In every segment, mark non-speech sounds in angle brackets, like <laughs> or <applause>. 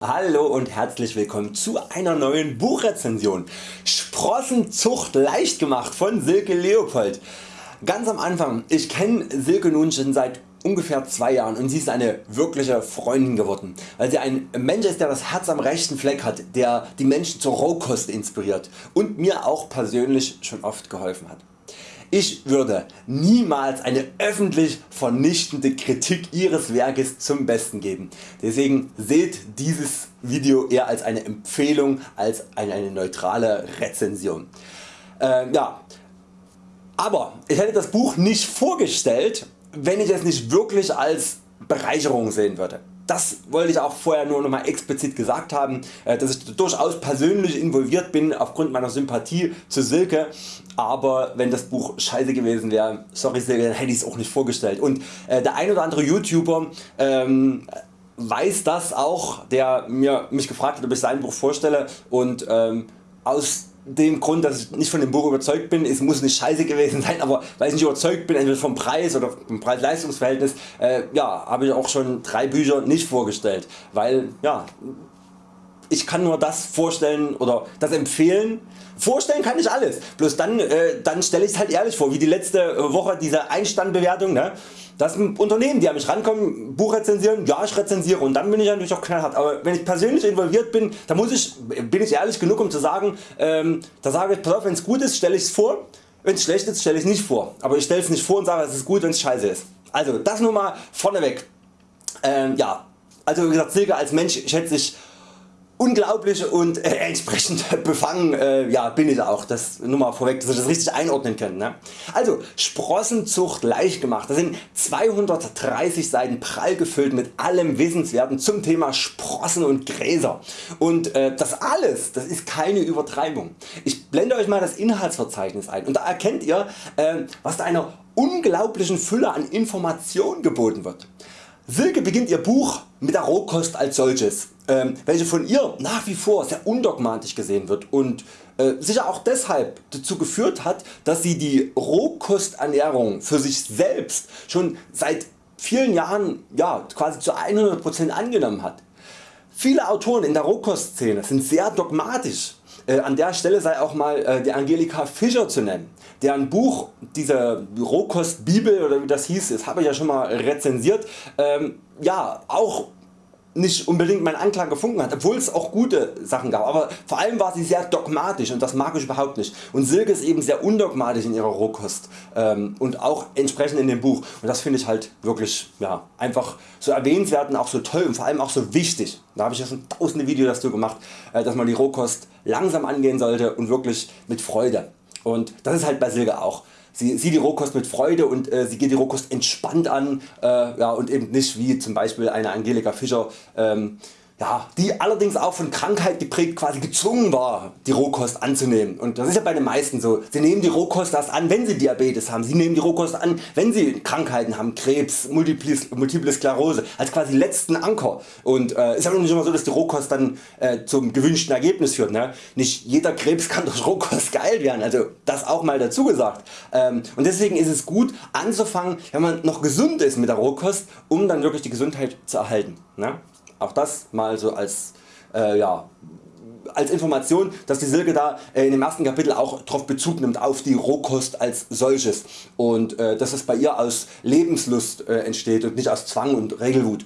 Hallo und herzlich willkommen zu einer neuen Buchrezension. Sprossenzucht leicht gemacht von Silke Leopold. Ganz am Anfang, ich kenne Silke nun schon seit ungefähr zwei Jahren und sie ist eine wirkliche Freundin geworden, weil sie ein Mensch ist der das Herz am rechten Fleck hat, der die Menschen zur Rohkost inspiriert und mir auch persönlich schon oft geholfen hat. Ich würde niemals eine öffentlich vernichtende Kritik Ihres Werkes zum Besten geben. Deswegen seht dieses Video eher als eine Empfehlung als eine, neutrale Rezension. Äh, ja. Aber ich hätte das Buch nicht vorgestellt wenn ich es nicht wirklich als Bereicherung sehen würde. Das wollte ich auch vorher nur noch mal explizit gesagt haben, äh, dass ich durchaus persönlich involviert bin aufgrund meiner Sympathie zu Silke, aber wenn das Buch scheiße gewesen wäre, sorry Silke, dann hätte ich es auch nicht vorgestellt. Und äh, der ein oder andere YouTuber ähm, weiß das auch, der mir, mich gefragt hat ob ich sein Buch vorstelle und ähm, aus dem Grund dass ich nicht von dem Buch überzeugt bin, es muss nicht scheiße gewesen sein, aber weil ich nicht überzeugt bin entweder vom Preis oder vom Preis-Leistungs-Verhältnis, äh, ja, habe ich auch schon drei Bücher nicht vorgestellt, weil ja, ich kann nur das vorstellen oder das empfehlen. Vorstellen kann ich alles, bloß dann, äh, dann stelle ich es halt ehrlich vor, wie die letzte Woche diese Einstandbewertung. Ne? Das sind Unternehmen die an mich rankommen, Buch rezensieren, ja ich rezensiere und dann bin ich natürlich auch knallhart. Aber wenn ich persönlich involviert bin, dann muss ich, bin ich ehrlich genug um zu sagen, ähm, da sage ich, pass auf, wenn es gut ist stelle ich es vor, wenn es schlecht ist stelle ich es nicht vor. Aber ich stelle es nicht vor und sage es ist gut wenn es scheiße ist. Also das nur mal vorneweg. Ähm, ja, also wie gesagt Silke als Mensch schätze ich unglaublich und äh, entsprechend <laughs> befangen äh, ja, bin ich auch, das nur mal vorweg, dass ihr das richtig einordnen könnt. Ne? Also Sprossenzucht leicht gemacht, das sind 230 Seiten prall gefüllt mit allem Wissenswerten zum Thema Sprossen und Gräser und äh, das alles das ist keine Übertreibung. Ich blende Euch mal das Inhaltsverzeichnis ein und da erkennt ihr äh, was da einer unglaublichen Fülle an Informationen geboten wird. Silke beginnt ihr Buch mit der Rohkost als solches, welche von ihr nach wie vor sehr undogmatisch gesehen wird und äh, sicher auch deshalb dazu geführt hat, dass sie die Rohkosternährung für sich selbst schon seit vielen Jahren ja, quasi zu 100% angenommen hat. Viele Autoren in der Rohkostszene sind sehr dogmatisch äh, an der Stelle sei auch mal äh, die Angelika Fischer zu nennen, deren Buch, diese Rohkost Bibel oder wie das hieß, das habe ich ja schon mal rezensiert, ähm, ja auch nicht unbedingt meinen Anklang gefunden hat, obwohl es auch gute Sachen gab, aber vor allem war sie sehr dogmatisch und das mag ich überhaupt nicht. Und Silke ist eben sehr undogmatisch in ihrer Rohkost ähm, und auch entsprechend in dem Buch und das finde ich halt wirklich ja, einfach so erwähnenswert und auch so toll und vor allem auch so wichtig. Da habe ich ja schon tausende Videos dazu gemacht, äh, dass man die Rohkost langsam angehen sollte und wirklich mit Freude. Und das ist halt bei Silke auch. Sie sieht die Rohkost mit Freude und äh, sie geht die Rohkost entspannt an äh, ja, und eben nicht wie zum Beispiel eine Angelika Fischer ähm, ja, die allerdings auch von Krankheit geprägt quasi gezwungen war die Rohkost anzunehmen und das ist ja bei den meisten so. Sie nehmen die Rohkost erst an wenn sie Diabetes haben, sie nehmen die Rohkost an wenn sie Krankheiten haben, Krebs, Multiple, Sklerose als quasi letzten Anker und äh, ist aber nicht immer so dass die Rohkost dann äh, zum gewünschten Ergebnis führt. Ne? Nicht jeder Krebs kann durch Rohkost geheilt werden, also das auch mal dazu gesagt ähm, und deswegen ist es gut anzufangen wenn man noch gesund ist mit der Rohkost um dann wirklich die Gesundheit zu erhalten. Ne? Auch das mal so als, äh, ja, als Information, dass die Silke da äh, in dem ersten Kapitel auch darauf Bezug nimmt auf die Rohkost als solches und äh, dass es bei ihr aus Lebenslust äh, entsteht und nicht aus Zwang und Regelwut.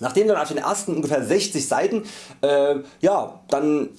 Nachdem dann auf den ersten ungefähr 60 Seiten äh, ja, dann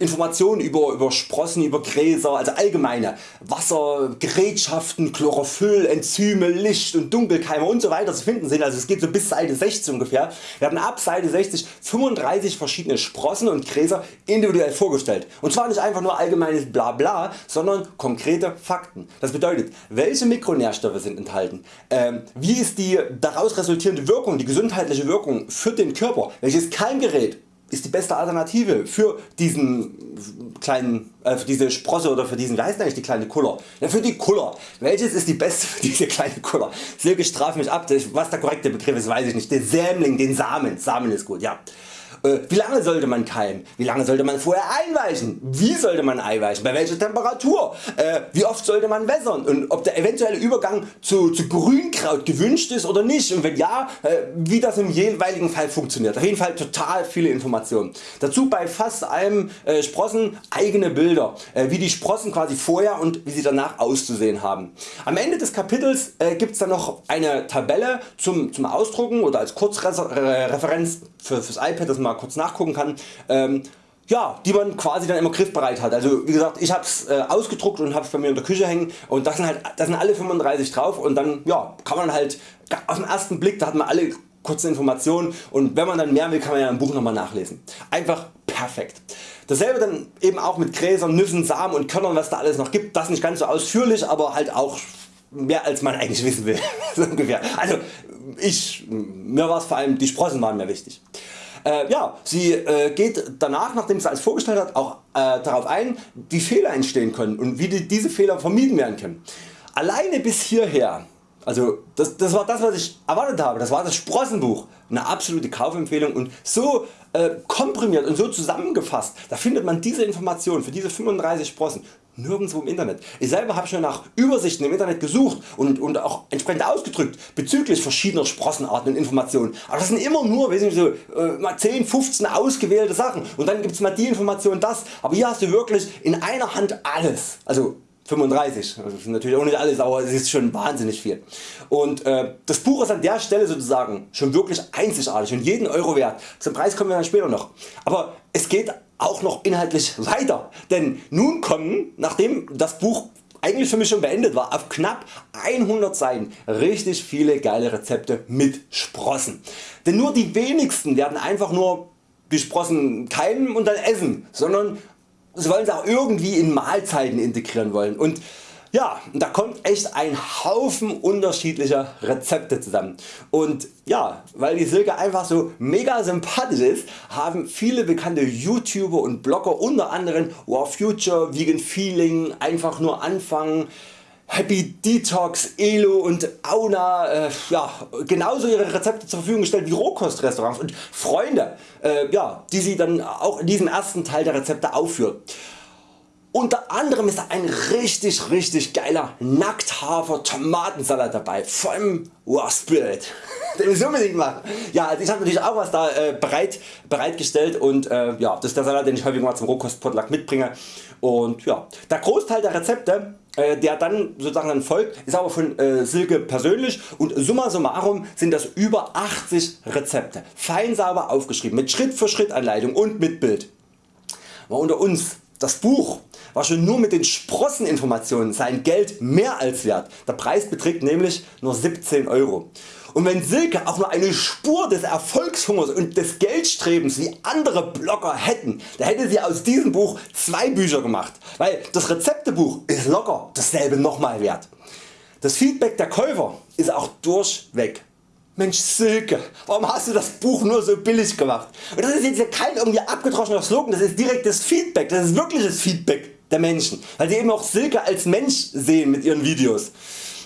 Informationen über, über Sprossen, über Gräser, also allgemeine Wasser, Gerätschaften, Chlorophyll, Enzyme, Licht und Dunkelkeime und so weiter zu finden sind. Also es geht so bis Seite 60 ungefähr. Wir haben ab Seite 60 35 verschiedene Sprossen und Gräser individuell vorgestellt. Und zwar nicht einfach nur allgemeines Blabla, sondern konkrete Fakten. Das bedeutet welche Mikronährstoffe sind enthalten, ähm, wie ist die daraus resultierende Wirkung, die gesundheitliche Wirkung für den Körper, welches Keimgerät ist die beste Alternative für diesen kleinen, äh, für diese Sprosse oder für diesen, wie heißt eigentlich die kleine Kuller? Ja, für die Kuller. Welches ist die beste für diese kleine Kuller? Silke straft mich ab, was der korrekte Begriff ist weiß ich nicht. Den Sämling, den Samen, Samen ist gut, ja. Äh, wie lange sollte man keimen? Wie lange sollte man vorher einweichen? Wie sollte man einweichen? Bei welcher Temperatur? Äh, wie oft sollte man wässern? Und ob der eventuelle Übergang zu, zu Grünkraut gewünscht ist oder nicht und wenn ja, äh, wie das im jeweiligen Fall funktioniert. Auf jeden Fall total viele Informationen. Dazu bei fast allem Sprossen eigene Bilder, wie die Sprossen quasi vorher und wie sie danach auszusehen haben. Am Ende des Kapitels äh, gibt es dann noch eine Tabelle zum, zum Ausdrucken oder als Kurzreferenz für, fürs iPad, dass man mal kurz nachgucken kann. Ähm, ja, die man quasi dann immer griffbereit hat. Also wie gesagt, ich hab's äh, ausgedruckt und hab's bei mir in der Küche hängen und das sind halt das sind alle 35 drauf und dann ja, kann man halt auf den ersten Blick, da hat man alle kurzen Informationen und wenn man dann mehr will, kann man ja im Buch nochmal nachlesen. Einfach perfekt. Dasselbe dann eben auch mit Gräsern, Nüssen, Samen und Körnern was da alles noch gibt. Das nicht ganz so ausführlich, aber halt auch mehr als man eigentlich wissen will. <laughs> so ungefähr. Also ich, mir war es vor allem die Sprossen waren mir wichtig. Äh, ja, sie äh, geht danach, nachdem sie alles vorgestellt hat, auch äh, darauf ein, wie Fehler entstehen können und wie die, diese Fehler vermieden werden können. Alleine bis hierher, also das, das war das was ich erwartet habe, das war das Sprossenbuch, eine absolute Kaufempfehlung und so äh, komprimiert und so zusammengefasst, da findet man diese Informationen für diese 35 Sprossen nirgendwo im Internet. Ich selber habe schon nach Übersichten im Internet gesucht und, und auch entsprechend ausgedrückt bezüglich verschiedener Sprossenarten und Informationen. Aber das sind immer nur weiß nicht, so, äh, mal 10, 15 ausgewählte Sachen und dann gibt es mal die Information das. Aber hier hast du wirklich in einer Hand alles. Also 35, das ist natürlich auch nicht alles, aber es ist schon wahnsinnig viel. Und äh, das Buch ist an der Stelle sozusagen schon wirklich einzigartig und jeden Euro wert. Zum Preis kommen wir dann später noch. Aber es geht auch noch inhaltlich weiter, denn nun kommen, nachdem das Buch eigentlich für mich schon beendet war, auf knapp 100 Seiten richtig viele geile Rezepte mit Sprossen. Denn nur die wenigsten werden einfach nur die Sprossen keimen und dann essen, sondern sie wollen sie auch irgendwie in Mahlzeiten integrieren wollen. Und ja, da kommt echt ein Haufen unterschiedlicher Rezepte zusammen und ja, weil die Silke einfach so mega sympathisch ist, haben viele bekannte YouTuber und Blogger unter anderem War Future, Vegan Feeling, einfach nur anfangen, Happy Detox, Elo und Auna äh, ja, genauso ihre Rezepte zur Verfügung gestellt wie Rohkostrestaurants und Freunde, äh, ja, die sie dann auch in diesem ersten Teil der Rezepte aufführen. Unter anderem ist da ein richtig richtig geiler Nackthafer Tomatensalat dabei vom Wow. <laughs> Den ich unbedingt machen. Ja, also ich habe natürlich auch was da äh, bereit, bereitgestellt und äh, ja, das ist der Salat den ich häufig mal zum Rohkostpotluck mitbringe und ja, der Großteil der Rezepte äh, der dann sozusagen dann folgt ist aber von äh, Silke persönlich und summa summarum sind das über 80 Rezepte, fein sauber aufgeschrieben mit Schritt für Schritt Anleitung und mit Bild. Mal unter uns, das Buch war schon nur mit den Sprosseninformationen sein Geld mehr als wert. Der Preis beträgt nämlich nur 17 Euro. Und wenn Silke auch nur eine Spur des Erfolgshungers und des Geldstrebens wie andere Blogger hätten, da hätte sie aus diesem Buch zwei Bücher gemacht, weil das Rezeptebuch ist locker dasselbe nochmal wert. Das Feedback der Käufer ist auch durchweg Mensch Silke, warum hast du das Buch nur so billig gemacht? Und das ist jetzt kein irgendwie abgedroschener Slogan, das ist direktes Feedback, das ist wirkliches Feedback der Menschen, weil sie eben auch Silke als Mensch sehen mit ihren Videos.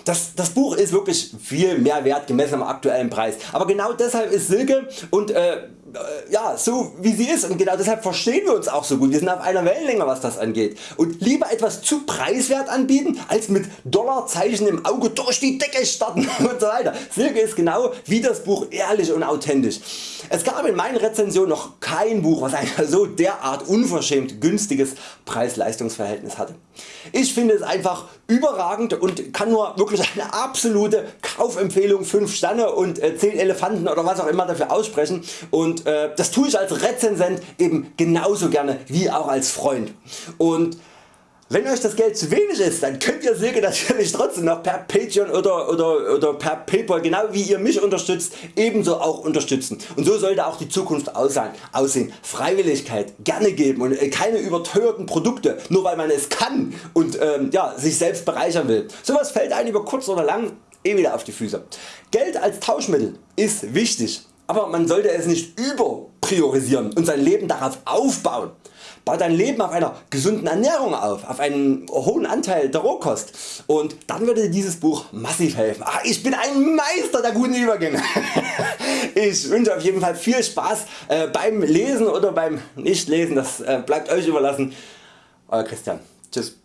Das, das Buch ist wirklich viel mehr wert gemessen am aktuellen Preis, aber genau deshalb ist Silke und äh, äh, ja, so wie sie ist und genau deshalb verstehen wir uns auch so gut. Wir sind auf einer Wellenlänge was das angeht und lieber etwas zu preiswert anbieten als mit Dollarzeichen im Auge durch die Decke starten <laughs> und so weiter. Silke ist genau wie das Buch ehrlich und authentisch. Es gab in meinen Rezensionen noch kein Buch was ein so derart unverschämt günstiges Preis-Leistungs-Verhältnis hatte. Ich finde es einfach überragend und kann nur wirklich eine absolute Kaufempfehlung 5 Sterne und 10 äh, Elefanten oder was auch immer dafür aussprechen und äh, das tue ich als Rezensent eben genauso gerne wie auch als Freund. Und wenn euch das Geld zu wenig ist, dann könnt ihr Silke natürlich trotzdem noch per Patreon oder, oder, oder per Paypal, genau wie ihr mich unterstützt, ebenso auch unterstützen. Und so sollte auch die Zukunft aussehen. Freiwilligkeit gerne geben und äh, keine überteuerten Produkte, nur weil man es kann und ähm, ja, sich selbst bereichern will. Sowas fällt einem über kurz oder lang eh wieder auf die Füße. Geld als Tauschmittel ist wichtig aber man sollte es nicht überpriorisieren und sein Leben darauf aufbauen. Bau dein Leben auf einer gesunden Ernährung auf, auf einen hohen Anteil der Rohkost und dann würde dir dieses Buch massiv helfen. Ah, ich bin ein Meister der guten Übergänge. <laughs> Ich wünsche auf jeden Fall viel Spaß äh, beim Lesen oder beim Nichtlesen, das äh, bleibt Euch überlassen. Euer Christian. Tschüss.